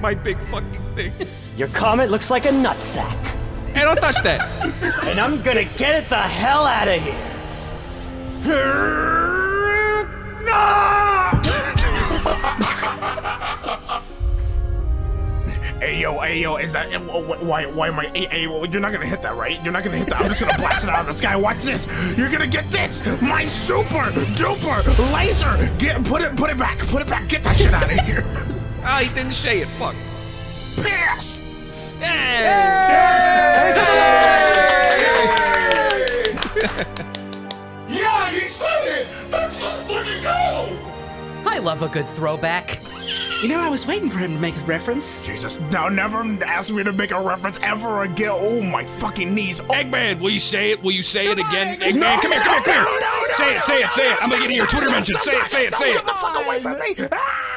My big fucking thing. Your comet looks like a nutsack. Hey, don't touch that. And I'm gonna get it the hell out of here. Hey yo, hey yo, is that why? Why am I? Hey, hey, you're not gonna hit that, right? You're not gonna hit that. I'm just gonna blast it out of the sky. Watch this. You're gonna get this. My super duper laser. Get put it, put it back. Put it back. Get that shit out of here. Ah, he didn't say it. Fuck. Pass. Yeah, he said it! Love a good throwback. You know, I was waiting for him to make a reference. Jesus, now never ask me to make a reference ever again. Oh my fucking knees. Oh, Eggman, will you say it? Will you say it again? Eggman, No, come here, come here, come no, here. no, no, say it, say it, say it. I'm gonna get in your Twitter stop, mention. Say it, say it, stop, say Get it. the fuck away from me. Ah!